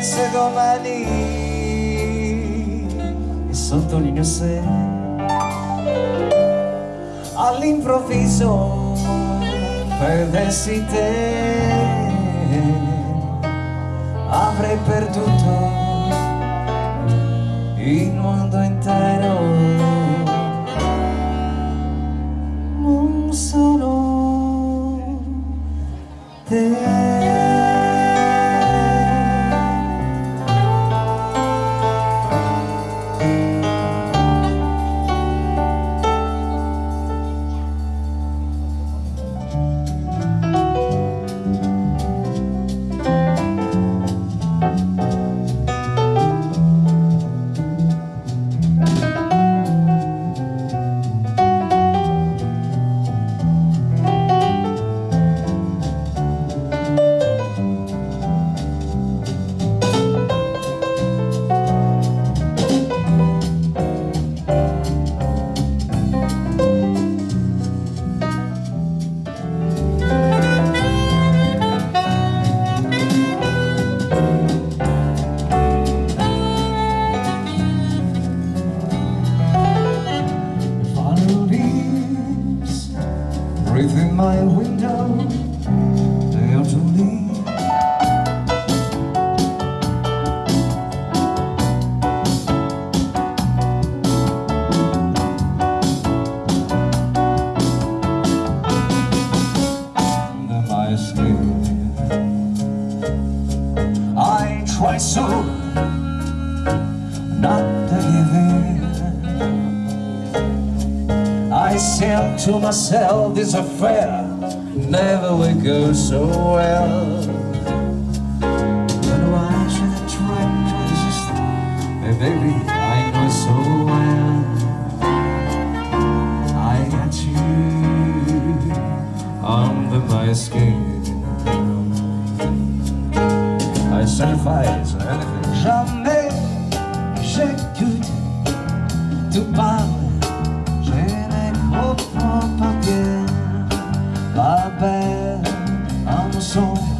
pensa domani. E sottolineo se all'improvviso perdessi te. Avrei perduto il mondo intero. Non solo te in my window. They are to leave I try so to myself, this affair never will go so well. But why should I try to resist? Hey, baby, I know so well. I got you under my skin. I sacrifice anything. Jamais j'écoute, tu parles song.